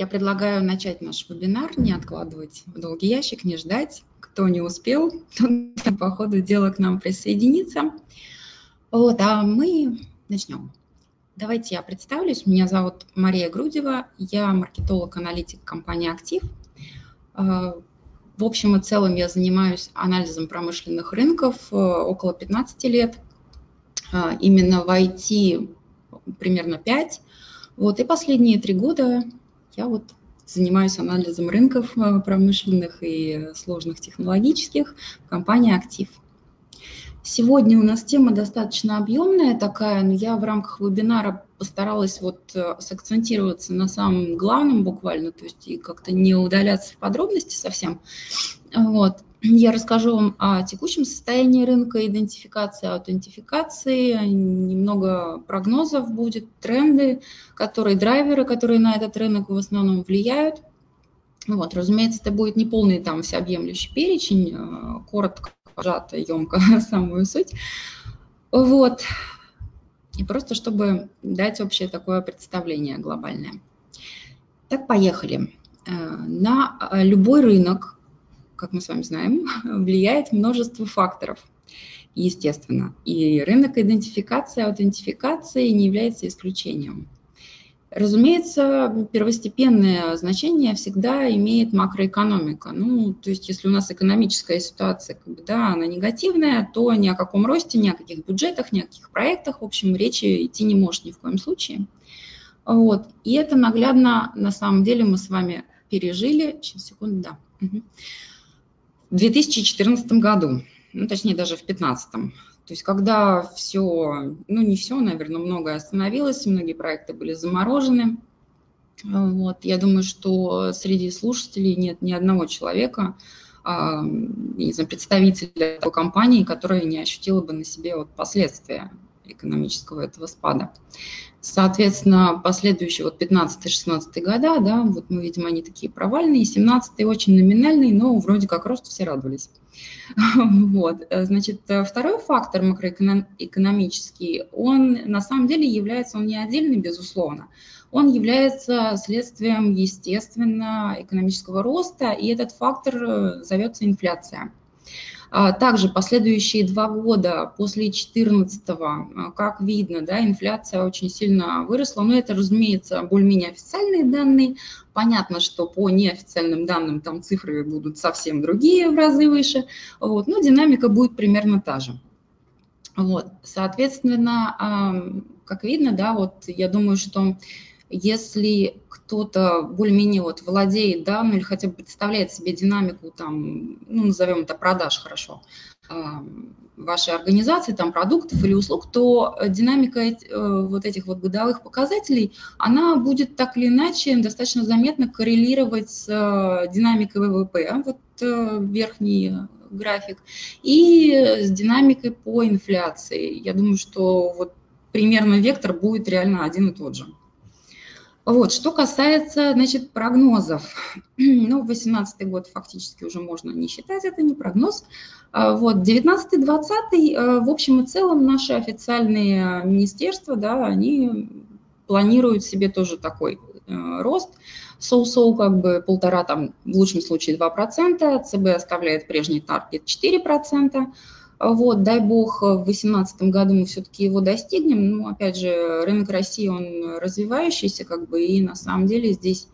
Я предлагаю начать наш вебинар, не откладывать в долгий ящик, не ждать. Кто не успел, тот по ходу дела к нам присоединится. Вот, а мы начнем. Давайте я представлюсь. Меня зовут Мария Грудева. Я маркетолог-аналитик компании «Актив». А, в общем и целом я занимаюсь анализом промышленных рынков э, около 15 лет. А, именно в IT примерно 5. Вот, и последние три года я вот занимаюсь анализом рынков э, промышленных и сложных технологических в компании «Актив». Сегодня у нас тема достаточно объемная такая, но я в рамках вебинара постаралась вот э, сакцентироваться на самом главном буквально, то есть и как-то не удаляться в подробности совсем. Вот. Я расскажу вам о текущем состоянии рынка, идентификации, аутентификации, немного прогнозов будет, тренды, которые драйверы, которые на этот рынок в основном влияют. Вот, разумеется, это будет не полный там всеобъемлющий перечень, э, коротко, сжато, емко, самую суть. Вот. И просто чтобы дать общее такое представление глобальное. Так, поехали. Э, на любой рынок как мы с вами знаем, влияет множество факторов, естественно. И рынок идентификации, аутентификации не является исключением. Разумеется, первостепенное значение всегда имеет макроэкономика. Ну, то есть, если у нас экономическая ситуация, как бы, да, она негативная, то ни о каком росте, ни о каких бюджетах, ни о каких проектах, в общем, речи идти не может ни в коем случае. Вот. И это наглядно, на самом деле, мы с вами пережили. Сейчас, секунду, да. Угу в 2014 году, ну, точнее даже в 2015. То есть когда все, ну не все, наверное, многое остановилось, многие проекты были заморожены. Вот, я думаю, что среди слушателей нет ни одного человека, а, не знаю, представителя такой компании, которая не ощутила бы на себе вот последствия экономического этого спада. Соответственно, последующие вот 15-16 года, да, вот мы видим, они такие провальные, 17 очень номинальный, но вроде как рост все радовались. Вот, значит, второй фактор макроэкономический, он на самом деле является, он не отдельный, безусловно, он является следствием, естественно, экономического роста, и этот фактор зовется инфляция. А, также последующие два года после 2014, а, как видно, да, инфляция очень сильно выросла. Но это, разумеется, более-менее официальные данные. Понятно, что по неофициальным данным там цифры будут совсем другие, в разы выше. Вот, но динамика будет примерно та же. Вот, соответственно, как видно, да, вот я думаю, что если кто-то более-менее вот владеет, да, ну или хотя бы представляет себе динамику там, ну назовем это продаж хорошо, вашей организации, там продуктов или услуг, то динамика э, вот этих вот годовых показателей, она будет так или иначе достаточно заметно коррелировать с э, динамикой ВВП, вот э, верхний график, и с динамикой по инфляции. Я думаю, что вот примерно вектор будет реально один и тот же. Вот, что касается, значит, прогнозов, ну, 18 год фактически уже можно не считать, это не прогноз. А, вот, 19-20, э, в общем и целом, наши официальные министерства, да, они планируют себе тоже такой э, рост, соу-соу как бы полтора, там, в лучшем случае 2%, ЦБ оставляет прежний таргет 4%, вот, дай бог, в 2018 году мы все-таки его достигнем. Ну, опять же, рынок России, он развивающийся, как бы, и на самом деле здесь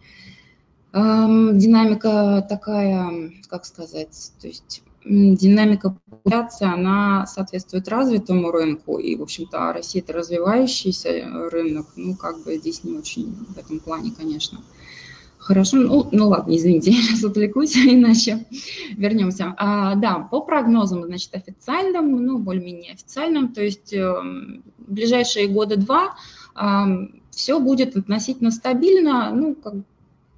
эм, динамика такая, как сказать, то есть динамика популяции, она соответствует развитому рынку, и, в общем-то, Россия – это развивающийся рынок, ну, как бы здесь не очень в этом плане, конечно. Хорошо, ну, ну ладно, извините, я сейчас отвлекусь, иначе вернемся. А, да, по прогнозам, значит, официальным, ну, более-менее официальным, то есть э, ближайшие года два э, все будет относительно стабильно, ну, как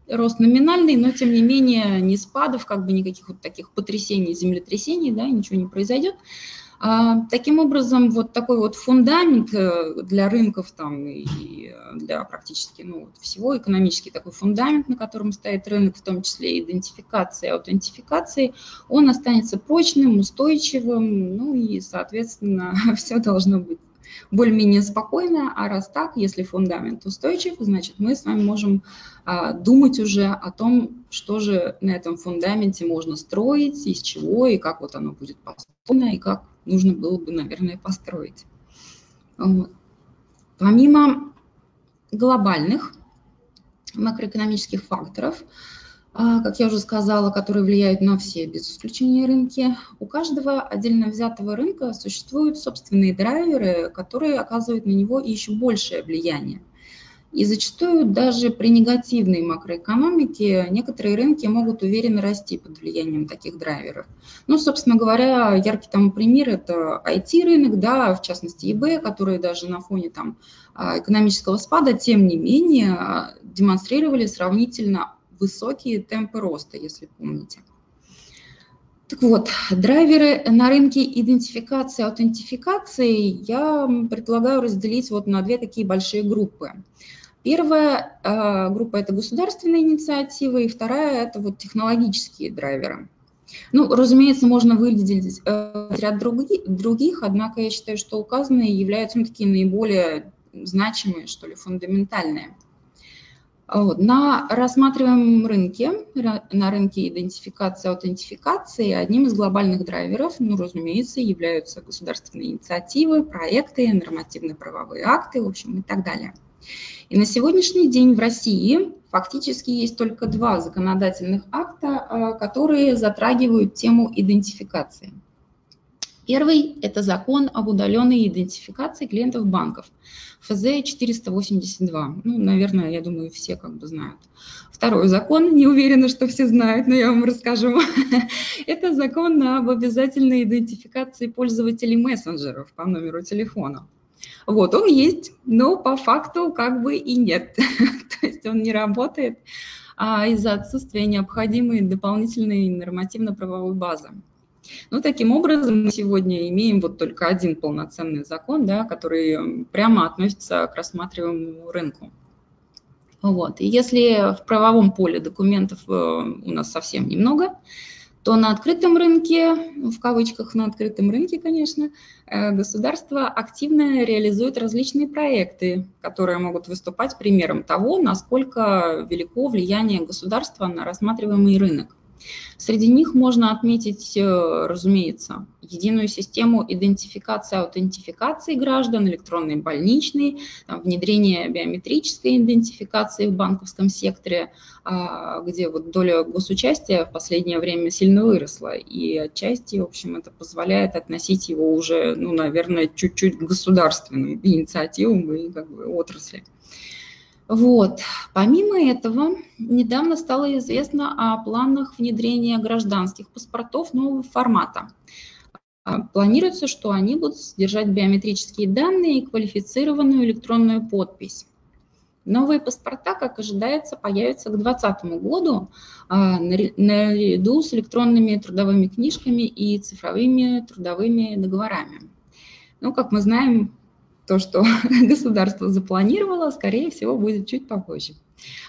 рост номинальный, но тем не менее не спадов, как бы никаких вот таких потрясений, землетрясений, да, ничего не произойдет. А, таким образом, вот такой вот фундамент э, для рынков там и для практически ну, всего, экономический такой фундамент, на котором стоит рынок, в том числе идентификации, аутентификации, он останется прочным, устойчивым, ну и, соответственно, все должно быть более-менее спокойно, а раз так, если фундамент устойчив, значит мы с вами можем а, думать уже о том, что же на этом фундаменте можно строить, из чего и как вот оно будет построено, и как нужно было бы, наверное, построить. Помимо глобальных макроэкономических факторов, как я уже сказала, которые влияют на все, без исключения рынки. У каждого отдельно взятого рынка существуют собственные драйверы, которые оказывают на него еще большее влияние. И зачастую даже при негативной макроэкономике некоторые рынки могут уверенно расти под влиянием таких драйверов. Ну, собственно говоря, яркий тому пример – это IT-рынок, да, в частности eBay, который даже на фоне там, а, экономического спада, тем не менее, а, демонстрировали сравнительно высокие темпы роста, если помните. Так вот, драйверы на рынке идентификации и аутентификации я предлагаю разделить вот на две такие большие группы. Первая э, группа – это государственные инициативы, и вторая – это вот технологические драйверы. Ну, разумеется, можно выделить э, ряд других, других, однако я считаю, что указанные являются ну, такие наиболее значимые, что ли, фундаментальные. На рассматриваемом рынке, на рынке идентификации и аутентификации, одним из глобальных драйверов, ну, разумеется, являются государственные инициативы, проекты, нормативно-правовые акты, в общем, и так далее. И на сегодняшний день в России фактически есть только два законодательных акта, а, которые затрагивают тему идентификации – Первый – это закон об удаленной идентификации клиентов банков, ФЗ-482. Ну, наверное, я думаю, все как бы знают. Второй закон, не уверена, что все знают, но я вам расскажу. это закон об обязательной идентификации пользователей мессенджеров по номеру телефона. Вот, он есть, но по факту как бы и нет. То есть он не работает а из-за отсутствия необходимой дополнительной нормативно-правовой базы. Ну, таким образом, мы сегодня имеем вот только один полноценный закон, да, который прямо относится к рассматриваемому рынку. Вот. И если в правовом поле документов э, у нас совсем немного, то на открытом рынке, в кавычках на открытом рынке, конечно, э, государство активно реализует различные проекты, которые могут выступать примером того, насколько велико влияние государства на рассматриваемый рынок. Среди них можно отметить, э, разумеется, единую систему идентификации, аутентификации граждан, электронные больничные, внедрение биометрической идентификации в банковском секторе, а, где вот доля госучастия в последнее время сильно выросла. И отчасти, в общем, это позволяет относить его уже, ну, наверное, чуть-чуть к государственным инициативам и как бы отрасли. Вот. Помимо этого, недавно стало известно о планах внедрения гражданских паспортов нового формата. А, планируется, что они будут содержать биометрические данные и квалифицированную электронную подпись. Новые паспорта, как ожидается, появятся к 2020 году а, наряду с электронными трудовыми книжками и цифровыми трудовыми договорами. Ну, как мы знаем, то, что государство запланировало, скорее всего, будет чуть попозже.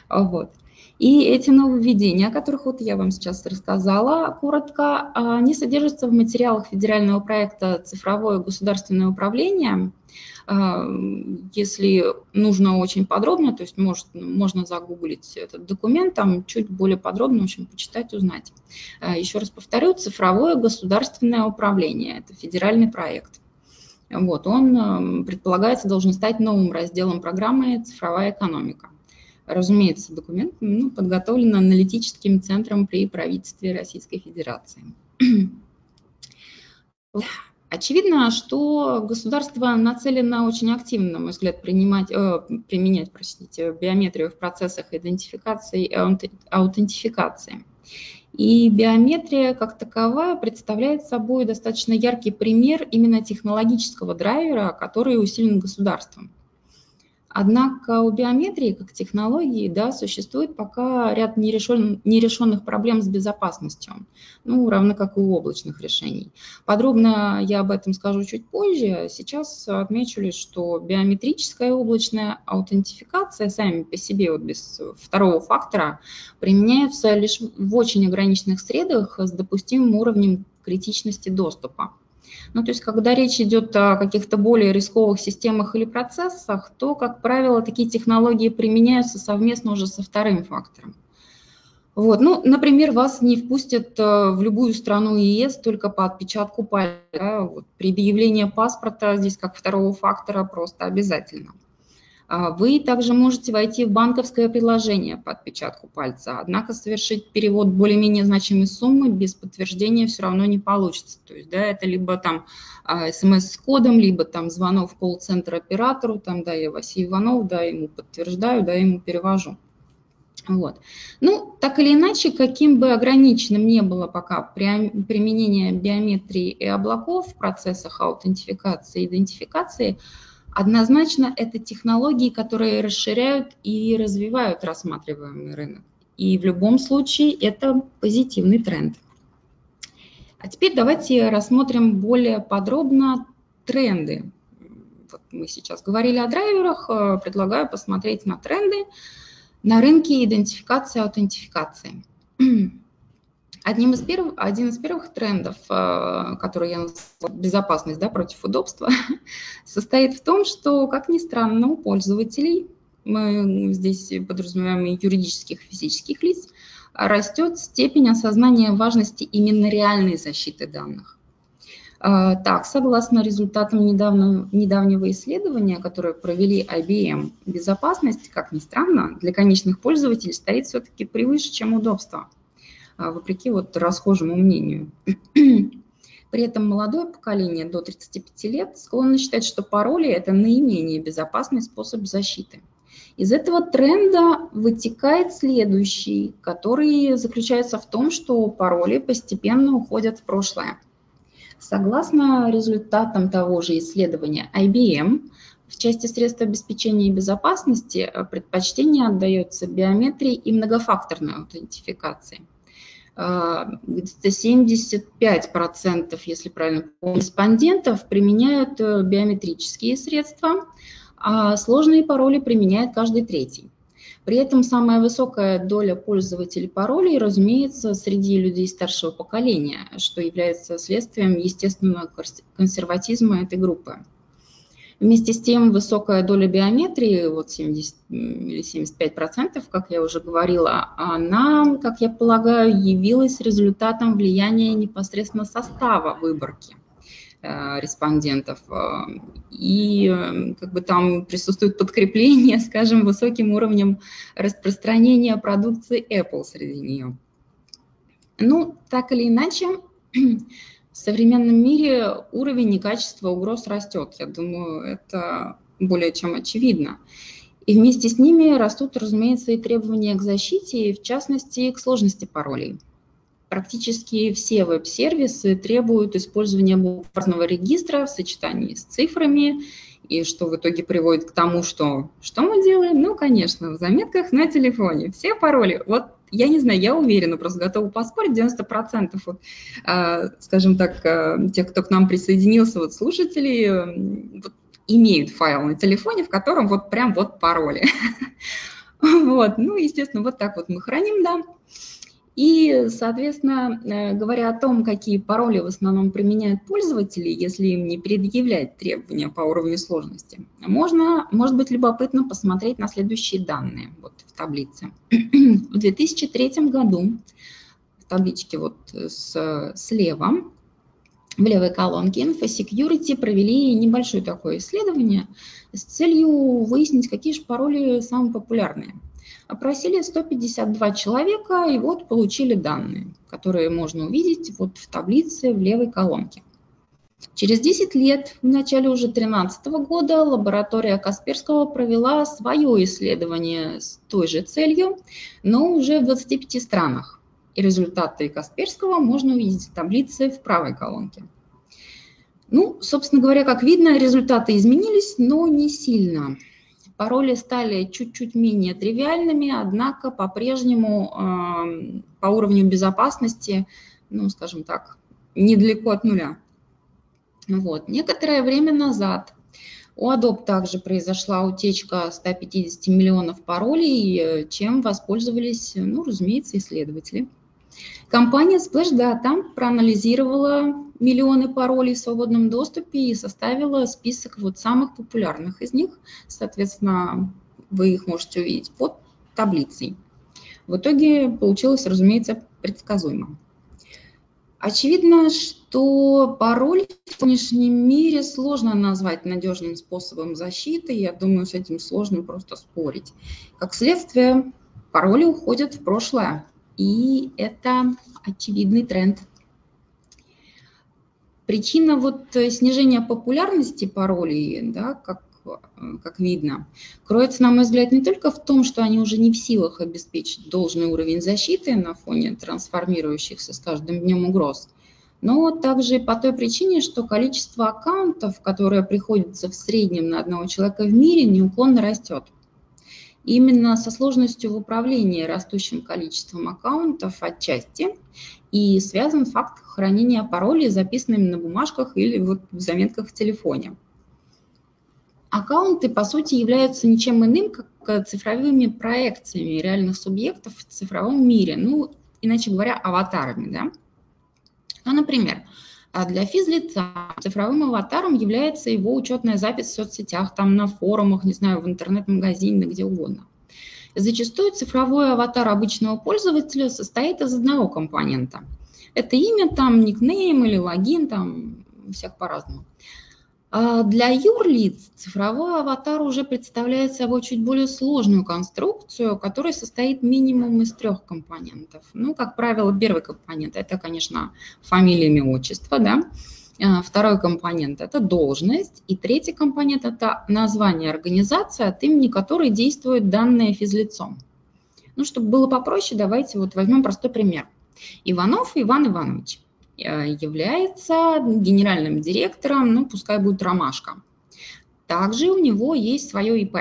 Вот. И эти нововведения, о которых вот я вам сейчас рассказала коротко, они содержатся в материалах федерального проекта «Цифровое государственное управление». А, если нужно очень подробно, то есть может, можно загуглить этот документ, там чуть более подробно, в общем, почитать, узнать. А, еще раз повторю, «Цифровое государственное управление» – это федеральный проект. Вот, он, эм, предполагается, должен стать новым разделом программы «Цифровая экономика». Разумеется, документ ну, подготовлен аналитическим центром при правительстве Российской Федерации. Очевидно, что государство нацелено очень активно, на мой взгляд, принимать, э, применять простите, биометрию в процессах идентификации и аутентификации. И биометрия как таковая представляет собой достаточно яркий пример именно технологического драйвера, который усилен государством. Однако у биометрии как технологии да, существует пока ряд нерешен, нерешенных проблем с безопасностью, ну, равно как и у облачных решений. Подробно я об этом скажу чуть позже. Сейчас отмечу лишь, что биометрическая облачная аутентификация сами по себе, вот без второго фактора, применяются лишь в очень ограниченных средах с допустимым уровнем критичности доступа. Ну, то есть, когда речь идет о каких-то более рисковых системах или процессах, то, как правило, такие технологии применяются совместно уже со вторым фактором. Вот. Ну, например, вас не впустят э, в любую страну ЕС только по отпечатку пальца. Да? Вот. При паспорта здесь как второго фактора просто обязательно. А вы также можете войти в банковское приложение по отпечатку пальца, однако совершить перевод более-менее значимой суммы без подтверждения все равно не получится. То есть, да, это либо там а, смс с кодом, либо там звонок в колл-центр оператору, там, да, я Василий Иванов, да, ему подтверждаю, да, ему перевожу. Вот. Ну, так или иначе, каким бы ограниченным не было пока применение биометрии и облаков в процессах аутентификации и идентификации, Однозначно это технологии, которые расширяют и развивают рассматриваемый рынок. И в любом случае это позитивный тренд. А теперь давайте рассмотрим более подробно тренды. Вот мы сейчас говорили о драйверах, э, предлагаю посмотреть на тренды на рынке идентификации и аутентификации. Одним из первых, один из первых трендов, э, который я назвала безопасность да, против удобства, состоит в том, что, как ни странно, у пользователей, мы здесь подразумеваем юридических, физических лиц, растет степень осознания важности именно реальной защиты данных. Э, так, согласно результатам недавнего, недавнего исследования, которое провели IBM, безопасность, как ни странно, для конечных пользователей стоит все-таки превыше, чем удобство. А, вопреки вот расхожему мнению. При этом молодое поколение до 35 лет склонно считать, что пароли – это наименее безопасный способ защиты. Из этого тренда вытекает следующий, который заключается в том, что пароли постепенно уходят в прошлое. Согласно результатам того же исследования IBM, в части средств обеспечения безопасности предпочтение отдается биометрии и многофакторной аутентификации – где-то 75%, если правильно помню, респондентов применяют э, биометрические средства, а сложные пароли применяет каждый третий. При этом самая высокая доля пользователей паролей, разумеется, среди людей старшего поколения, что является следствием естественного консерватизма этой группы. Вместе с тем высокая доля биометрии, вот 70 или 75 процентов, как я уже говорила, она, как я полагаю, явилась результатом влияния непосредственно состава выборки э, респондентов. И э, как бы там присутствует подкрепление, скажем, высоким уровнем распространения продукции Apple среди нее. Ну, так или иначе, в современном мире уровень и качество угроз растет. Я думаю, это более чем очевидно. И вместе с ними растут, разумеется, и требования к защите, и в частности к сложности паролей. Практически все веб-сервисы требуют использования бумажного регистра в сочетании с цифрами, и что в итоге приводит к тому, что что мы делаем? Ну, конечно, в заметках на телефоне. Все пароли. Вот я не знаю, я уверена, просто готова поспорить, 90% вот, э, скажем так, э, тех, кто к нам присоединился, вот слушателей, э, вот, имеют файл на телефоне, в котором вот прям вот пароли. Вот, ну, естественно, вот так вот мы храним, да. И, соответственно, э, говоря о том, какие пароли в основном применяют пользователи, если им не предъявлять требования по уровню сложности, можно, может быть любопытно посмотреть на следующие данные вот в таблице. В 2003 году в табличке вот с, слева в левой колонке InfoSecurity провели небольшое такое исследование с целью выяснить, какие же пароли самые популярные – Опросили 152 человека, и вот получили данные, которые можно увидеть вот в таблице в левой колонке. Через 10 лет, в начале уже 2013 года, лаборатория Касперского провела свое исследование с той же целью, но уже в 25 странах. И результаты Касперского можно увидеть в таблице в правой колонке. Ну, собственно говоря, как видно, результаты изменились, но не сильно. Пароли стали чуть-чуть менее тривиальными, однако по-прежнему э, по уровню безопасности, ну, скажем так, недалеко от нуля. Вот. Некоторое время назад у Adobe также произошла утечка 150 миллионов паролей, чем воспользовались, ну, разумеется, исследователи. Компания Splash Data проанализировала миллионы паролей в свободном доступе и составила список вот самых популярных из них. Соответственно, вы их можете увидеть под таблицей. В итоге получилось, разумеется, предсказуемо. Очевидно, что пароль в сегодняшнем мире сложно назвать надежным способом защиты. Я думаю, с этим сложно просто спорить. Как следствие, пароли уходят в прошлое. И это очевидный тренд. Причина вот снижения популярности паролей, да, как как видно, кроется, на мой взгляд, не только в том, что они уже не в силах обеспечить должный уровень защиты на фоне трансформирующихся с каждым днем угроз, но также по той причине, что количество аккаунтов, которое приходится в среднем на одного человека в мире, неуклонно растет. Именно со сложностью в управлении растущим количеством аккаунтов отчасти и связан факт хранения паролей, записанными на бумажках или вот в заметках в телефоне. Аккаунты, по сути, являются ничем иным, как цифровыми проекциями реальных субъектов в цифровом мире, ну, иначе говоря, аватарами, да. Ну, например, для физлица цифровым аватаром является его учетная запись в соцсетях, там на форумах, не знаю, в интернет-магазине, где угодно. Зачастую цифровой аватар обычного пользователя состоит из одного компонента. Это имя, там, никнейм или логин, там, всех по-разному. А для юрлиц цифровой аватар уже представляет собой чуть более сложную конструкцию, которая состоит минимум из трех компонентов. Ну, как правило, первый компонент – это, конечно, фамилия, имя, отчество, да? А второй компонент – это должность. И третий компонент – это название организации, от имени которой действует данное физлицом. Ну, чтобы было попроще, давайте вот возьмем простой пример. Иванов Иван Иванович. Э, является генеральным директором, ну, пускай будет Ромашка. Также у него есть свое ИП.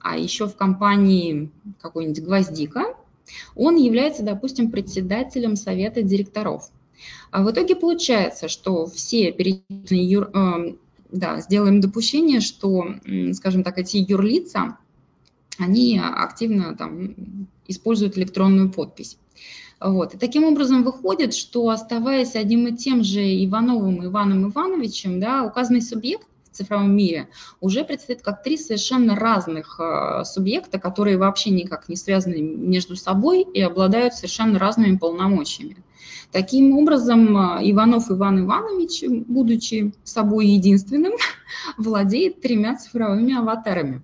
А еще в компании какой-нибудь «Гвоздика» он является, допустим, председателем совета директоров. А в итоге получается, что все перечисленные юр... э, да, сделаем допущение, что, скажем так, эти юрлица, они активно там, используют электронную подпись. Вот. И таким образом выходит, что оставаясь одним и тем же Ивановым Иваном Ивановичем, да, указанный субъект в цифровом мире уже предстоит как три совершенно разных э, субъекта, которые вообще никак не связаны между собой и обладают совершенно разными полномочиями. Таким образом, э, Иванов Иван Иванович, будучи собой единственным, владеет тремя цифровыми аватарами.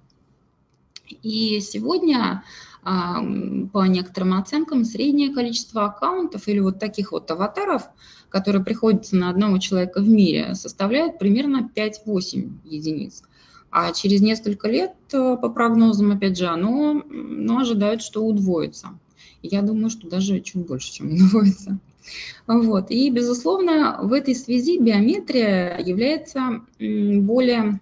И сегодня по некоторым оценкам, среднее количество аккаунтов или вот таких вот аватаров, которые приходятся на одного человека в мире, составляет примерно 5-8 единиц. А через несколько лет, э, по прогнозам, опять же, оно ну, ожидают, что удвоится. Я думаю, что даже чуть больше, чем удвоится. Вот. И, безусловно, в этой связи биометрия является более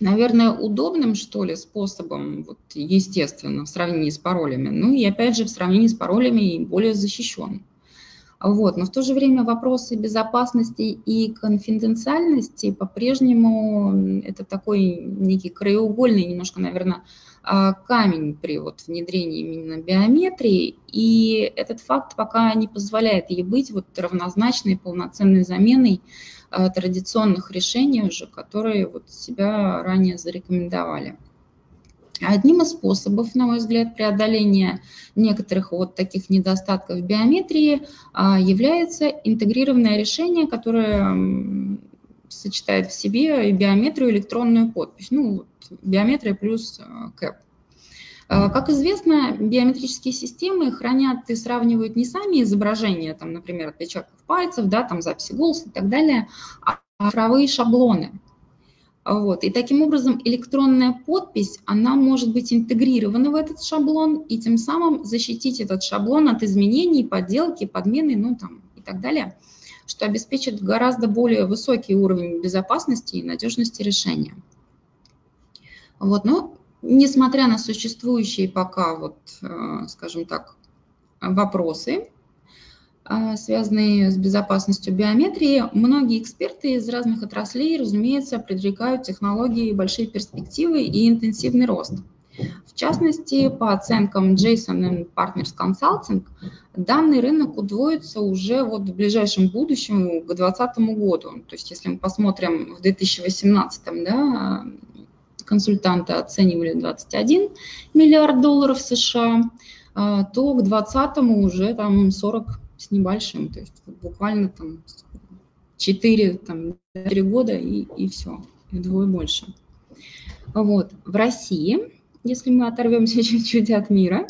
наверное, удобным, что ли, способом, вот, естественно, в сравнении с паролями. Ну и, опять же, в сравнении с паролями более защищен. Вот. Но в то же время вопросы безопасности и конфиденциальности по-прежнему это такой некий краеугольный, немножко, наверное, а, камень при вот внедрении именно биометрии, и этот факт пока не позволяет ей быть вот равнозначной полноценной заменой традиционных решений уже, которые вот себя ранее зарекомендовали. Одним из способов, на мой взгляд, преодоления некоторых вот таких недостатков биометрии а, является интегрированное решение, которое сочетает в себе и биометрию, и электронную подпись. Ну, биометрия плюс э, КЭП. Э, как известно, биометрические системы хранят и сравнивают не сами изображения, там, например, отпечатков пальцев, да, там, записи голоса и так далее, а цифровые шаблоны. Вот. И таким образом электронная подпись, она может быть интегрирована в этот шаблон и тем самым защитить этот шаблон от изменений, подделки, подмены, ну там и так далее, что обеспечит гораздо более высокий уровень безопасности и надежности решения. Вот, но несмотря на существующие пока, вот, э, скажем так, вопросы, э, связанные с безопасностью биометрии, многие эксперты из разных отраслей, разумеется, предрекают технологии большие перспективы и интенсивный рост. В частности, по оценкам Jason Partners Consulting, данный рынок удвоится уже вот в ближайшем будущем, к 2020 году. То есть если мы посмотрим в 2018, да, консультанты оценивали 21 миллиард долларов США, а, то к 2020 уже там 40 с небольшим, то есть буквально там 4, там, 4 года и, и все, вдвое больше. Вот. В России, если мы оторвемся чуть-чуть от мира,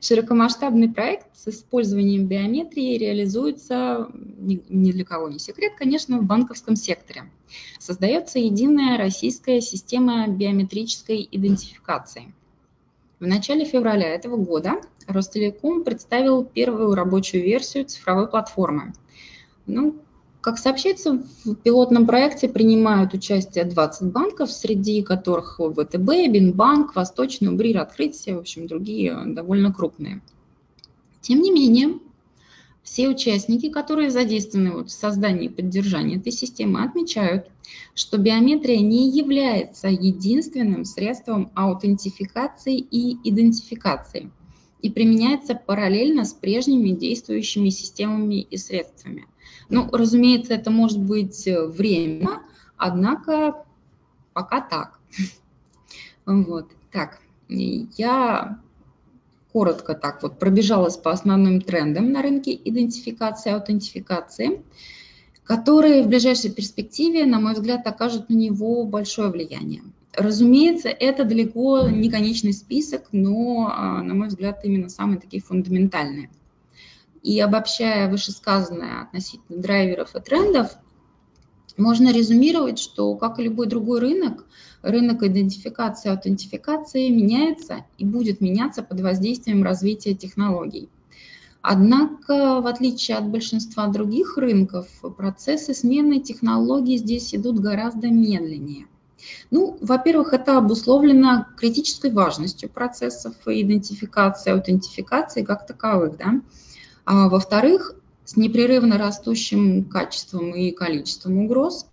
широкомасштабный проект с использованием биометрии реализуется, ни для кого не секрет, конечно, в банковском секторе. Создается единая российская система биометрической идентификации. В начале февраля этого года Ростелеком представил первую рабочую версию цифровой платформы. Ну, как сообщается, в пилотном проекте принимают участие 20 банков, среди которых ВТБ, Бинбанк, Восточный, Убрир, Открытие, в общем, другие довольно крупные. Тем не менее, все участники, которые задействованы вот в создании и поддержании этой системы, отмечают, что биометрия не является единственным средством аутентификации и идентификации и применяется параллельно с прежними действующими системами и средствами – ну, разумеется, это может быть э, время, однако пока так. Вот, так, я коротко так вот пробежалась по основным трендам на рынке идентификации и аутентификации, которые в ближайшей перспективе, на мой взгляд, окажут на него большое влияние. Разумеется, это далеко не конечный список, но, а, на мой взгляд, именно самые такие фундаментальные. И обобщая вышесказанное относительно драйверов и трендов, можно резюмировать, что, как и любой другой рынок, рынок идентификации и аутентификации меняется и будет меняться под воздействием развития технологий. Однако, в отличие от большинства других рынков, процессы смены технологий здесь идут гораздо медленнее. Ну, во-первых, это обусловлено критической важностью процессов идентификации, аутентификации как таковых. Да? А во-вторых, с непрерывно растущим качеством и количеством угроз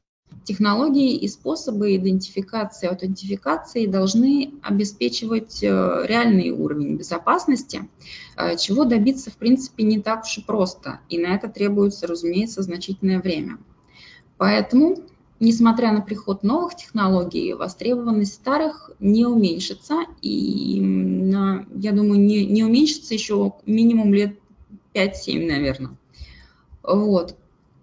технологии и способы идентификации аутентификации должны обеспечивать э, реальный уровень безопасности, э, чего добиться, в принципе, не так уж и просто, и на это требуется, разумеется, значительное время. Поэтому, несмотря на приход новых технологий, востребованность старых не уменьшится, и, я думаю, не, не уменьшится еще минимум лет 5-7, наверное. Вот.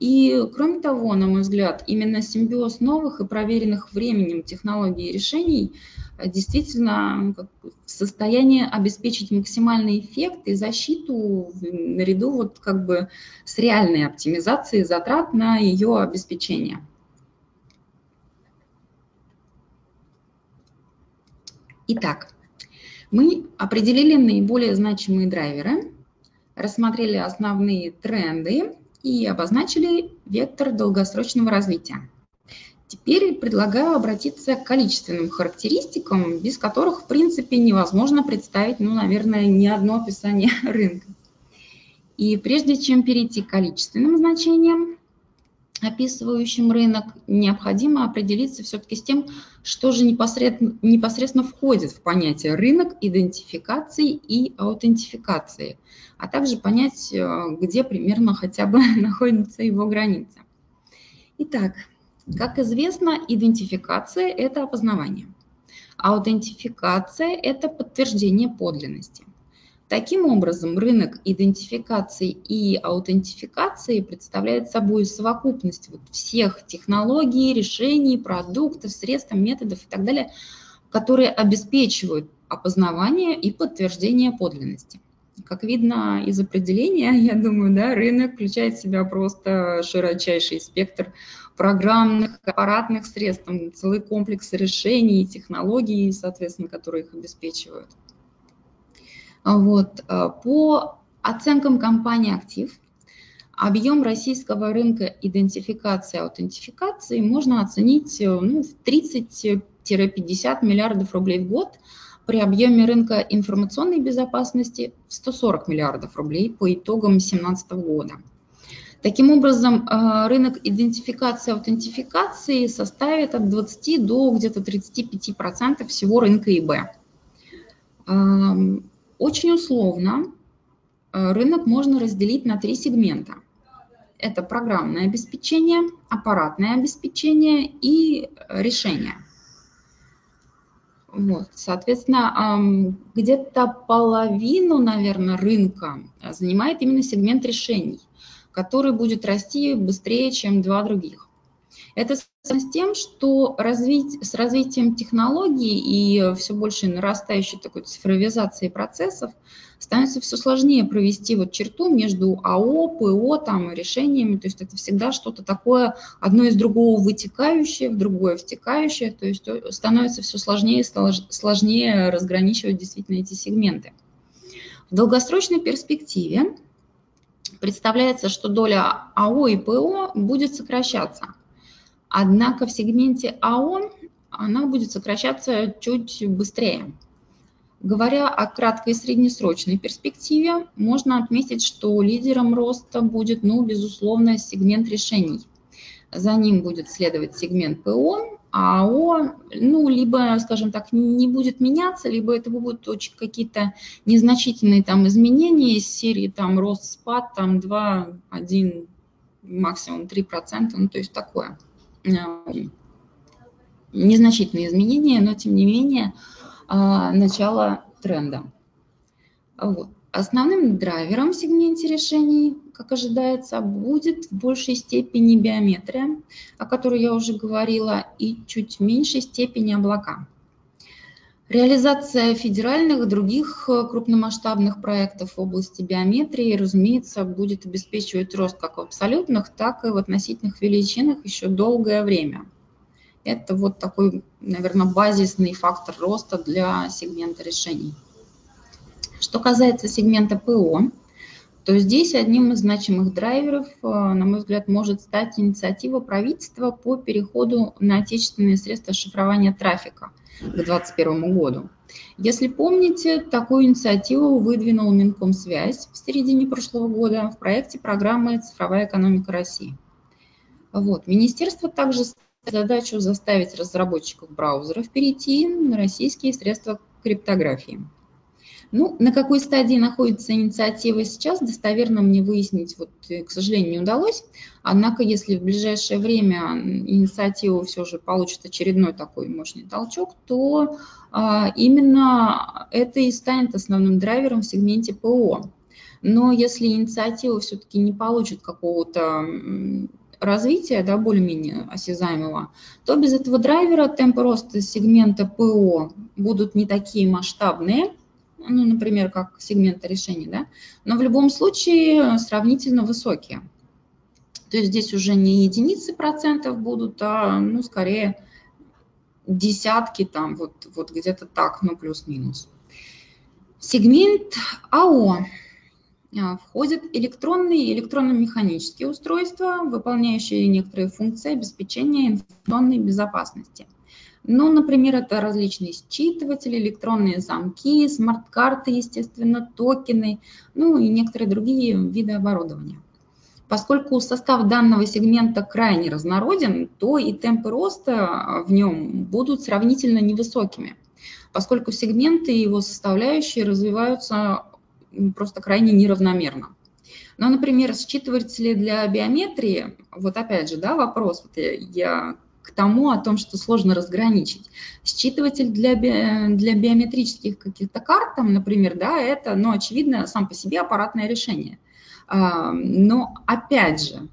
И кроме того, на мой взгляд, именно симбиоз новых и проверенных временем технологий и решений э, действительно в состоянии обеспечить максимальный эффект и защиту наряду вот как бы с реальной оптимизацией затрат на ее обеспечение. Итак, мы определили наиболее значимые драйверы рассмотрели основные тренды и обозначили вектор долгосрочного развития. Теперь предлагаю обратиться к количественным характеристикам, без которых, в принципе, невозможно представить, ну, наверное, ни одно описание рынка. И прежде чем перейти к количественным значениям, описывающим рынок, необходимо определиться все-таки с тем, что же непосредственно, непосредственно входит в понятие рынок идентификации и аутентификации, а также понять, э, где примерно хотя бы находится его граница. Итак, как известно, идентификация – это опознавание. Аутентификация – это подтверждение подлинности. Таким образом, рынок идентификации и аутентификации представляет собой совокупность вот всех технологий, решений, продуктов, средств, методов и так далее, которые обеспечивают опознавание и подтверждение подлинности. Как видно из определения, я думаю, да, рынок включает в себя просто широчайший спектр программных, аппаратных средств, целый комплекс решений, технологий, соответственно, которые их обеспечивают. Вот. Э, по оценкам компании «Актив», объем российского рынка идентификации и аутентификации можно оценить э, ну, в 30-50 миллиардов рублей в год при объеме рынка информационной безопасности в 140 миллиардов рублей по итогам 2017 года. Таким образом, э, рынок идентификации и аутентификации составит от 20 до где-то 35% всего рынка ИБ. Очень условно э, рынок можно разделить на три сегмента. Это программное обеспечение, аппаратное обеспечение и решение. Вот, соответственно, где-то половину, наверное, рынка занимает именно сегмент решений, который будет расти быстрее, чем два других. Это с тем, что развить, с развитием технологий и все больше нарастающей такой цифровизации процессов становится все сложнее провести вот черту между АО, ПО там, решениями. То есть это всегда что-то такое, одно из другого вытекающее, в другое втекающее. То есть становится все сложнее сложнее разграничивать действительно эти сегменты. В долгосрочной перспективе представляется, что доля АО и ПО будет сокращаться – Однако в сегменте АО она будет сокращаться чуть быстрее. Говоря о краткой и среднесрочной перспективе, можно отметить, что лидером роста будет, ну, безусловно, сегмент решений. За ним будет следовать сегмент ПО, а АО, ну, либо, скажем так, не будет меняться, либо это будут очень какие-то незначительные там изменения из серии там рост-спад, там 2, 1, максимум 3%, ну, то есть такое. Незначительные изменения, но тем не менее а, начало тренда. Вот. Основным драйвером в сегменте решений, как ожидается, будет в большей степени биометрия, о которой я уже говорила, и чуть меньшей степени облака. Реализация федеральных и других э, крупномасштабных проектов в области биометрии, разумеется, будет обеспечивать рост как в абсолютных, так и в относительных величинах еще долгое время. Это вот такой, наверное, базисный фактор роста для сегмента решений. Что касается сегмента ПО, то здесь одним из значимых драйверов, э, на мой взгляд, может стать инициатива правительства по переходу на отечественные средства шифрования трафика – к 2021 году. Если помните, такую инициативу выдвинул Минкомсвязь в середине прошлого года в проекте программы «Цифровая экономика России». Вот. Министерство также задачу заставить разработчиков браузеров перейти на российские средства криптографии. Ну, на какой стадии находится инициатива сейчас, достоверно мне выяснить, вот, э, к сожалению, не удалось. Однако, если в ближайшее время инициатива все же получит очередной такой мощный толчок, то а, именно это и станет основным драйвером в сегменте ПО. Но если инициатива все-таки не получит какого-то развития, да, более-менее осязаемого, то без этого драйвера темпы роста сегмента ПО будут не такие масштабные, ну, например, как сегмента решений, да, но в любом случае сравнительно высокие. То есть здесь уже не единицы процентов будут, а, ну, скорее десятки там, вот, вот где-то так, ну, плюс-минус. Сегмент АО а, входят электронные и электронно-механические устройства, выполняющие некоторые функции обеспечения информационной безопасности – ну, например, это различные считыватели, электронные замки, смарт-карты, естественно, токены, ну и некоторые другие виды оборудования. Поскольку состав данного сегмента крайне разнороден, то и темпы роста в нем будут сравнительно невысокими, поскольку сегменты и его составляющие развиваются просто крайне неравномерно. Но, например, считыватели для биометрии, вот опять же, да, вопрос, вот я, я к тому, о том, что сложно разграничить. Считыватель для, би, для биометрических каких-то карт, там, например, да, это, ну, очевидно, сам по себе аппаратное решение. А, но, опять же,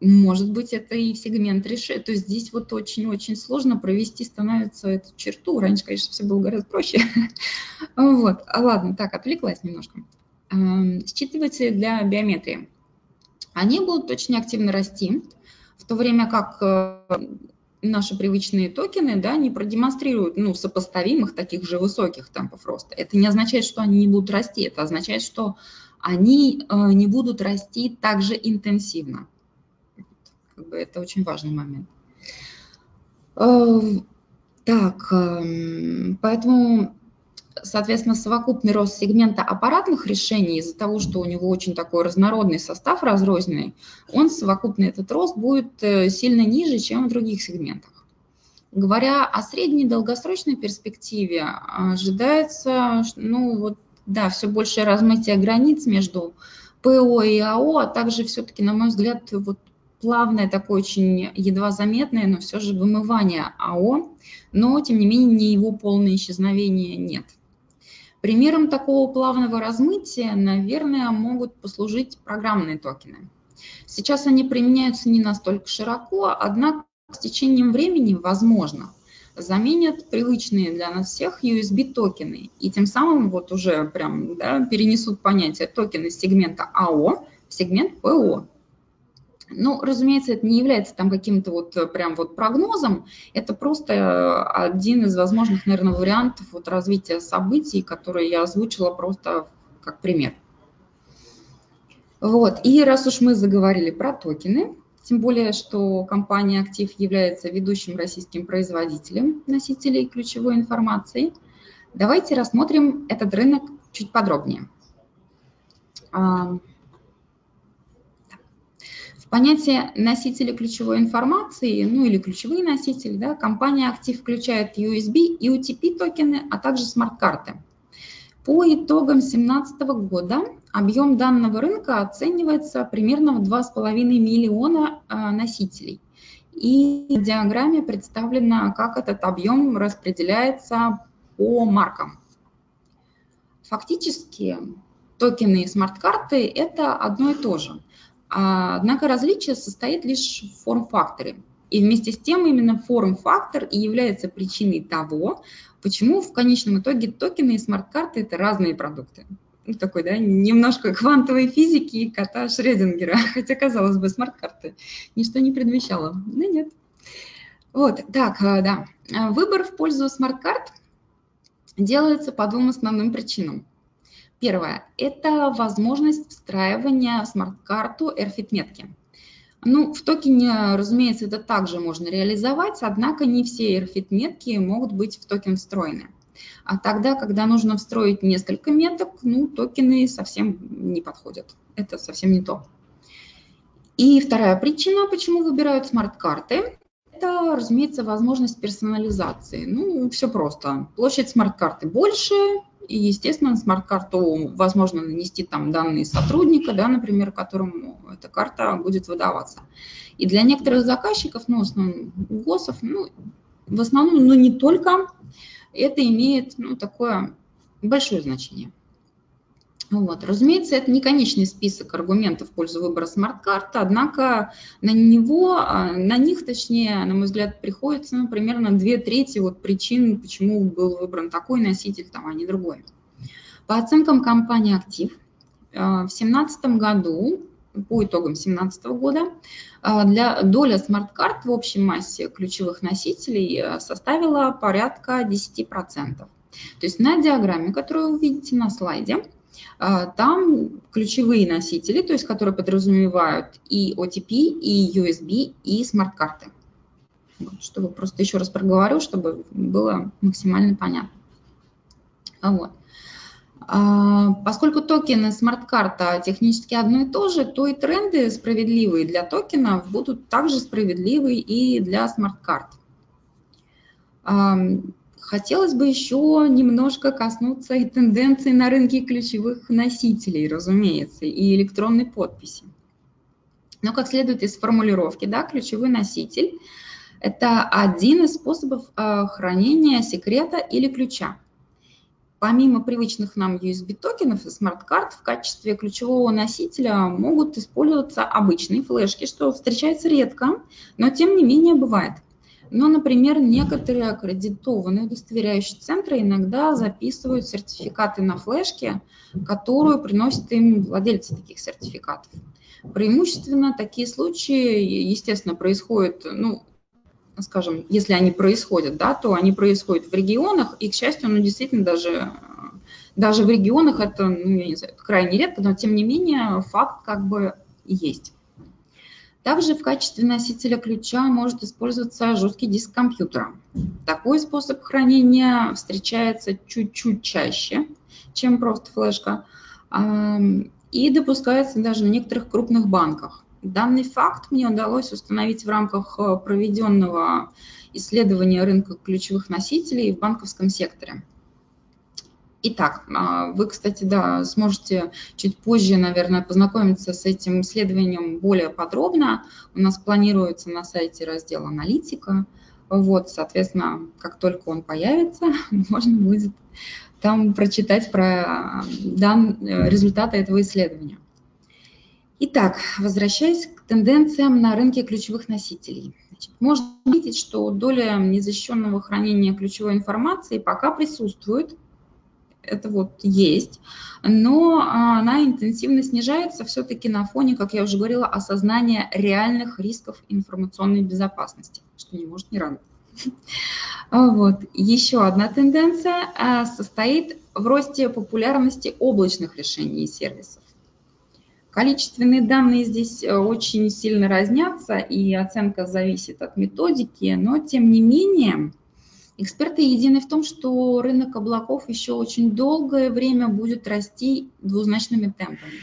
может быть, это и сегмент решения. То есть здесь вот очень-очень сложно провести становится эту черту. Раньше, конечно, все было гораздо проще. Вот, а ладно, так, отвлеклась немножко. Считыватели для биометрии. Они будут очень активно расти то время как э, наши привычные токены да, не продемонстрируют ну, сопоставимых таких же высоких темпов роста. Это не означает, что они не будут расти, это означает, что они э, не будут расти так же интенсивно. Как бы это очень важный момент. Э, так, эм, поэтому соответственно, совокупный рост сегмента аппаратных решений из-за того, что у него очень такой разнородный состав, разрозненный, он совокупный этот рост будет э, сильно ниже, чем в других сегментах. Говоря о средней долгосрочной перспективе, ожидается, ну вот, да, все большее размытие границ между ПО и АО, а также все-таки, на мой взгляд, вот плавное такое очень едва заметное, но все же вымывание АО, но тем не менее не его полное исчезновение нет. Примером такого плавного размытия, наверное, могут послужить программные токены. Сейчас они применяются не настолько широко, однако с течением времени, возможно, заменят привычные для нас всех USB-токены и тем самым вот уже прям да, перенесут понятие токена из сегмента АО в сегмент ПО. Ну, разумеется, это не является там каким-то вот прям вот прогнозом, это просто один из возможных, наверное, вариантов вот развития событий, которые я озвучила просто как пример. Вот, и раз уж мы заговорили про токены, тем более, что компания «Актив» является ведущим российским производителем носителей ключевой информации. Давайте рассмотрим этот рынок чуть подробнее. Понятие носители ключевой информации, ну или ключевые носители, да, компания «Актив» включает USB и UTP токены, а также смарт-карты. По итогам 2017 года объем данного рынка оценивается примерно в 2,5 миллиона а, носителей. И в диаграмме представлено, как этот объем распределяется по маркам. Фактически токены и смарт-карты – это одно и то же. А, однако различие состоит лишь в форм-факторе. И вместе с тем именно форм-фактор и является причиной того, Почему в конечном итоге токены и смарт-карты – это разные продукты? Ну, такой, да, немножко квантовой физики и кота Шредингера, хотя, казалось бы, смарт-карты ничто не предвещало. Да нет. Вот, так, э, да. Выбор в пользу смарт-карт делается по двум основным причинам. Первое – это возможность встраивания в смарт-карту RFID-метки. Ну, в токене, разумеется, это также можно реализовать, однако не все RFID-метки могут быть в токен встроены. А тогда, когда нужно встроить несколько меток, ну, токены совсем не подходят. Это совсем не то. И вторая причина, почему выбирают смарт-карты, это, разумеется, возможность персонализации. Ну, все просто. Площадь смарт-карты больше, и, естественно, на смарт-карту возможно нанести там данные сотрудника, да, например, которому эта карта будет выдаваться. И для некоторых заказчиков, ну, в основном ГОСов, ну, в основном, но не только, это имеет ну, такое большое значение. Вот. Разумеется, это не конечный список аргументов в пользу выбора смарт-карты, однако на него, а, на них, точнее, на мой взгляд, приходится ну, примерно две трети вот причин, почему был выбран такой носитель, там, а не другой. По оценкам компании «Актив», а, в 2017 году, по итогам 2017 года, а, для доля смарт-карт в общей массе ключевых носителей составила порядка 10%. То есть на диаграмме, которую вы видите на слайде, там ключевые носители, то есть которые подразумевают и OTP, и USB, и смарт-карты. Чтобы просто еще раз проговорю, чтобы было максимально понятно. Вот. А, поскольку токены смарт-карта технически одно и то же, то и тренды справедливые для токенов будут также справедливы и для смарт-карт. Хотелось бы еще немножко коснуться и тенденций на рынке ключевых носителей, разумеется, и электронной подписи. Но как следует из формулировки, да, ключевой носитель – это один из способов э, хранения секрета или ключа. Помимо привычных нам USB-токенов и смарт-карт, в качестве ключевого носителя могут использоваться обычные флешки, что встречается редко, но тем не менее бывает. Но, например, некоторые аккредитованные удостоверяющие центры иногда записывают сертификаты на флешке, которую приносят им владельцы таких сертификатов. Преимущественно такие случаи, естественно, происходят, ну, скажем, если они происходят, да, то они происходят в регионах, и, к счастью, ну, действительно, даже, даже в регионах это, ну, я не знаю, крайне редко, но, тем не менее, факт как бы есть. Также в качестве носителя ключа может использоваться жесткий диск компьютера. Такой способ хранения встречается чуть-чуть чаще, чем просто флешка, и допускается даже на некоторых крупных банках. Данный факт мне удалось установить в рамках э, проведенного исследования рынка ключевых носителей в банковском секторе. Итак, а, вы, кстати, да, сможете чуть позже, наверное, познакомиться с этим исследованием более подробно. У нас планируется на сайте раздел «Аналитика». Вот, соответственно, как только он появится, можно будет там прочитать про дан, результаты этого исследования. Итак, возвращаясь к тенденциям на рынке ключевых носителей. Значит, можно видеть, что доля незащищенного хранения ключевой информации пока присутствует, это вот есть, но она интенсивно снижается все-таки на фоне, как я уже говорила, осознания реальных рисков информационной безопасности, что не может не радовать. Вот. Еще одна тенденция а, состоит в росте популярности облачных решений и сервисов. Количественные данные здесь э, очень сильно разнятся, и оценка зависит от методики, но тем не менее Эксперты едины в том, что рынок облаков еще очень долгое время будет расти двузначными темпами.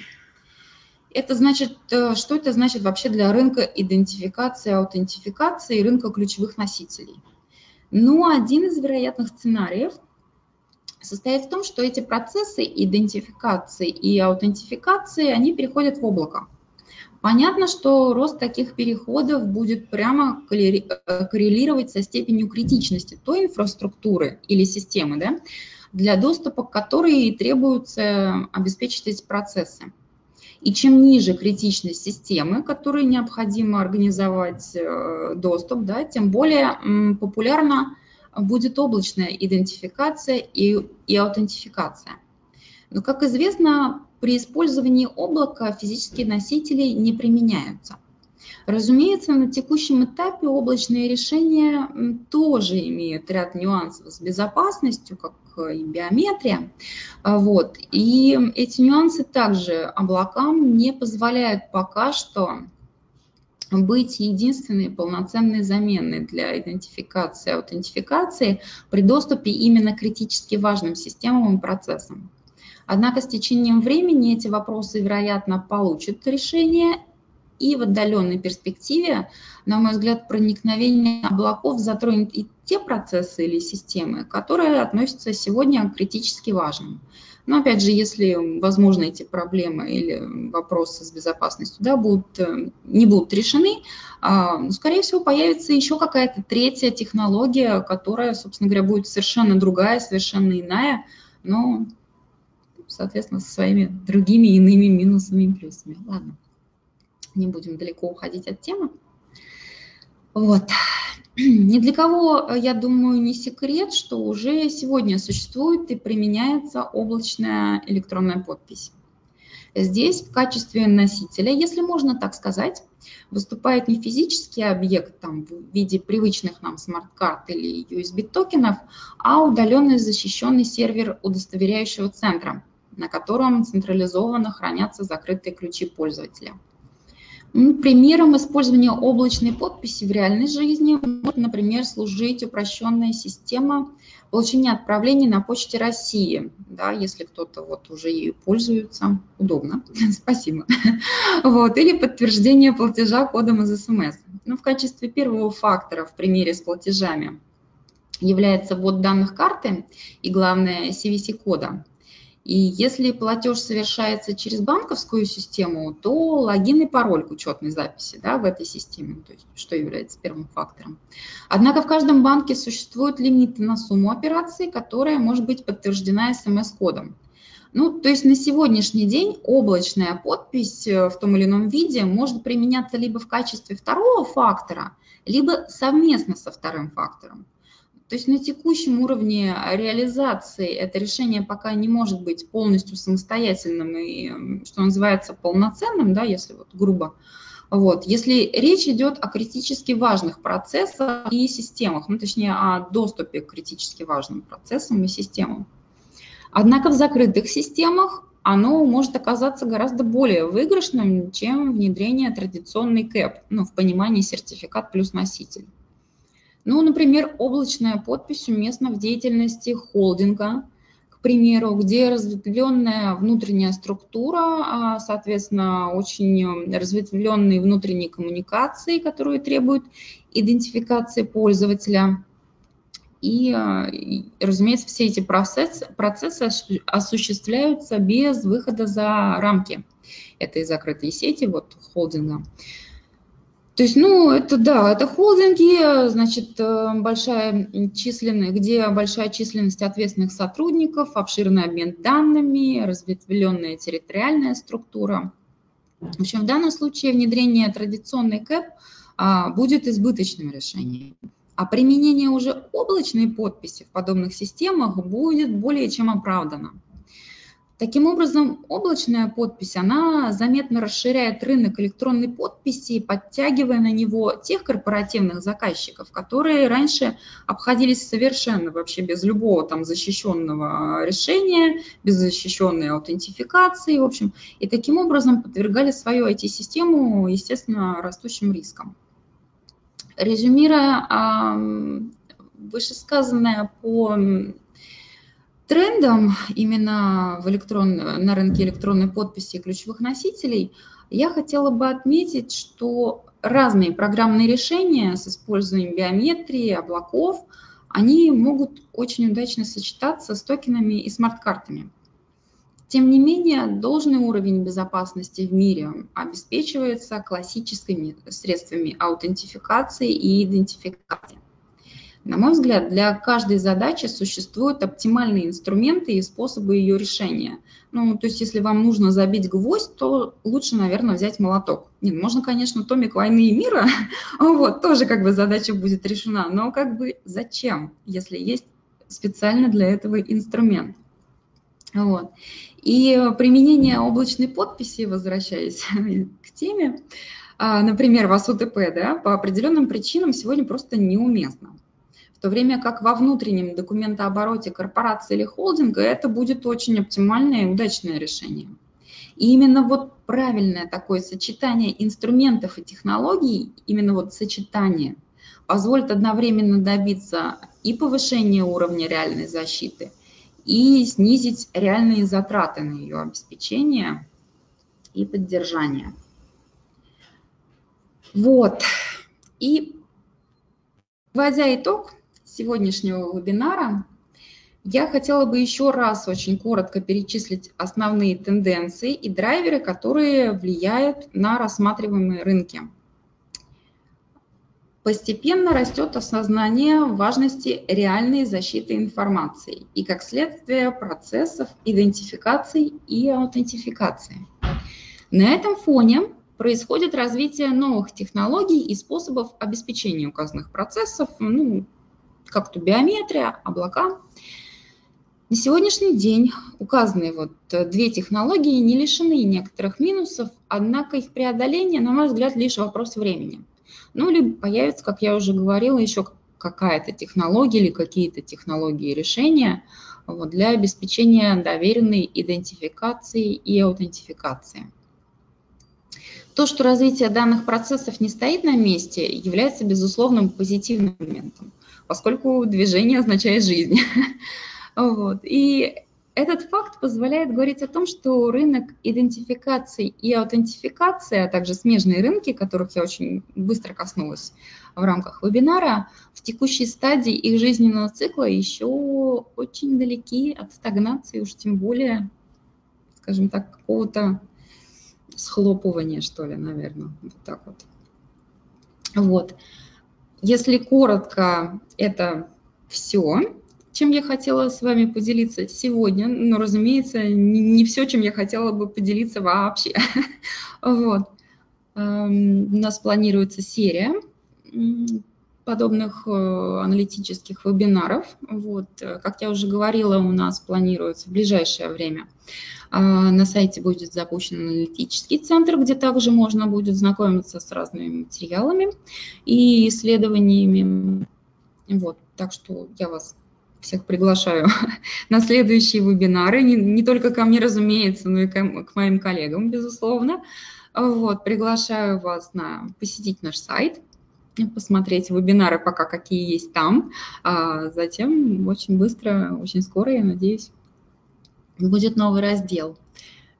Это значит, э, что это значит вообще для рынка идентификации, аутентификации и рынка ключевых носителей? Ну, один из вероятных сценариев состоит в том, что эти процессы идентификации и аутентификации, они переходят в облако. Понятно, что рост таких переходов будет прямо э, коррелировать со степенью критичности той инфраструктуры или системы, да, для доступа к которой требуется обеспечить эти процессы. И чем ниже критичность системы, которой необходимо организовать э, доступ, да, тем более популярна будет облачная идентификация и, и аутентификация. Но, как известно, при использовании облака физические носители не применяются. Разумеется, на текущем этапе облачные решения тоже имеют ряд нюансов с безопасностью, как и биометрия. А, вот. И эти нюансы также облакам не позволяют пока что быть единственной полноценной заменой для идентификации и аутентификации при доступе именно критически важным системам и процессам. Однако с течением времени эти вопросы, вероятно, получат решение, и в отдаленной перспективе, на мой взгляд, проникновение облаков затронет и те процессы или системы, которые относятся сегодня к критически важным. Но опять же, если, возможно, эти проблемы или вопросы с безопасностью да, будут, э, не будут решены, а, скорее всего, появится еще какая-то третья технология, которая, собственно говоря, будет совершенно другая, совершенно иная, но соответственно, со своими другими иными минусами и плюсами. Ладно, не будем далеко уходить от темы. Вот. Ни для кого, я думаю, не секрет, что уже сегодня существует и применяется облачная электронная подпись. Здесь в качестве носителя, если можно так сказать, выступает не физический объект там, в виде привычных нам смарт-карт или USB-токенов, а удаленный защищенный сервер удостоверяющего центра, на котором централизованно хранятся закрытые ключи пользователя. Ну, примером использования облачной подписи в реальной жизни может, например, служить упрощенная система получения отправлений на почте России. Да, если кто-то вот уже ею пользуется, удобно, спасибо. Вот, или подтверждение платежа кодом из СМС. Ну, в качестве первого фактора в примере с платежами является ввод данных карты и, главное, CVC-кода. И если платеж совершается через банковскую систему, то логин и пароль к учетной записи да, в этой системе, то есть, что является первым фактором. Однако в каждом банке существуют лимиты на сумму операций, которая может быть подтверждена смс-кодом. Ну, то есть на сегодняшний день облачная подпись э, в том или ином виде может применяться либо в качестве второго фактора, либо совместно со вторым фактором. То есть на текущем уровне реализации это решение пока не может быть полностью самостоятельным и, что называется, полноценным, да, если вот грубо. Вот. Если речь идет о критически важных процессах и системах, ну, точнее, о доступе к критически важным процессам и системам. Однако в закрытых системах оно может оказаться гораздо более выигрышным, чем внедрение традиционной КЭП, ну, в понимании сертификат плюс носитель. Ну, например, облачная подпись уместна в деятельности холдинга, к примеру, где разветвленная внутренняя структура, а, соответственно, очень разветвленные внутренние коммуникации, которые требуют идентификации пользователя. И, а, разумеется, все эти процессы, процессы осуществляются без выхода за рамки этой закрытой сети, вот холдинга. То есть, ну, это да, это холдинги, значит, э, большая численность, где большая численность ответственных сотрудников, обширный обмен данными, разветвленная территориальная структура. В общем, в данном случае внедрение традиционной КЭП а, будет избыточным решением. А применение уже облачной подписи в подобных системах будет более чем оправдано. Таким образом, облачная подпись, она заметно расширяет рынок электронной подписи, подтягивая на него тех корпоративных заказчиков, которые раньше обходились совершенно вообще без любого там защищенного решения, без защищенной аутентификации, в общем, и таким образом подвергали свою IT-систему, естественно, растущим рискам. Резюмируя вышесказанное по трендом именно в электрон, на рынке электронной подписи и ключевых носителей я хотела бы отметить, что разные программные решения с использованием биометрии, облаков, они могут очень удачно сочетаться с токенами и смарт-картами. Тем не менее, должный уровень безопасности в мире обеспечивается классическими средствами аутентификации и идентификации. На мой взгляд, для каждой задачи существуют оптимальные инструменты и способы ее решения. Ну, то есть, если вам нужно забить гвоздь, то лучше, наверное, взять молоток. Нет, можно, конечно, томик «Войны и мира», вот, тоже как бы задача будет решена, но как бы зачем, если есть специально для этого инструмент? Вот. И применение облачной подписи, возвращаясь к теме, а, например, в АСУТП, да, по определенным причинам сегодня просто неуместно в то время как во внутреннем документообороте корпорации или холдинга это будет очень оптимальное и удачное решение. И именно вот правильное такое сочетание инструментов и технологий, именно вот сочетание, позволит одновременно добиться и повышения уровня реальной защиты, и снизить реальные затраты на ее обеспечение и поддержание. Вот. И, вводя итог, сегодняшнего вебинара я хотела бы еще раз очень коротко перечислить основные тенденции и драйверы, которые влияют на рассматриваемые рынки. Постепенно растет осознание важности реальной защиты информации и, как следствие, процессов идентификации и аутентификации. На этом фоне происходит развитие новых технологий и способов обеспечения указанных процессов, ну, как то биометрия, облака. На сегодняшний день указанные вот э, две технологии не лишены некоторых минусов, однако их преодоление, на мой взгляд, лишь вопрос времени. Ну, либо появится, как я уже говорила, еще какая-то технология или какие-то технологии решения вот, для обеспечения доверенной идентификации и аутентификации. То, что развитие данных процессов не стоит на месте, является безусловным позитивным моментом поскольку движение означает жизнь. Вот. И этот факт позволяет говорить о том, что рынок идентификации и аутентификации, а также смежные рынки, которых я очень быстро коснулась в рамках вебинара, в текущей стадии их жизненного цикла еще очень далеки от стагнации, уж тем более, скажем так, какого-то схлопывания, что ли, наверное, вот так вот. Вот. Если коротко, это все, чем я хотела с вами поделиться сегодня. Но, разумеется, не все, чем я хотела бы поделиться вообще. Вот. Эм, у нас планируется серия подобных э, аналитических вебинаров. Вот. Как я уже говорила, у нас планируется в ближайшее время а, на сайте будет запущен аналитический центр, где также можно будет знакомиться с разными материалами и исследованиями. Вот, так что я вас всех приглашаю на следующие вебинары, не, не только ко мне, разумеется, но и к, к моим коллегам, безусловно. Вот, приглашаю вас на посетить наш сайт, посмотреть вебинары пока какие есть там, а затем очень быстро, очень скоро, я надеюсь, будет новый раздел.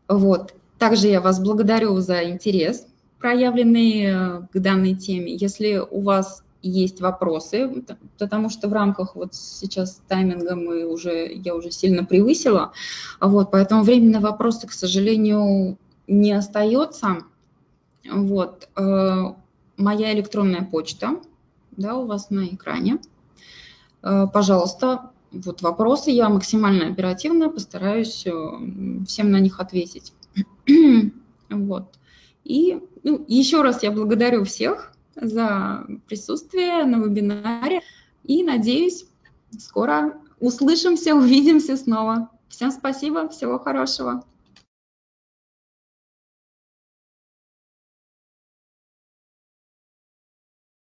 Вот. Также я вас благодарю за интерес, проявленный э, к данной теме. Если у вас есть вопросы, потому что в рамках вот сейчас тайминга мы уже, я уже сильно превысила, вот, поэтому времени на вопросы, к сожалению, не остается. Вот, э, моя электронная почта, да, у вас на экране. Э, пожалуйста, вот вопросы, я максимально оперативно постараюсь э, всем на них ответить. вот. И ну, еще раз я благодарю всех за присутствие на вебинаре и надеюсь, скоро услышимся, увидимся снова. Всем спасибо, всего хорошего.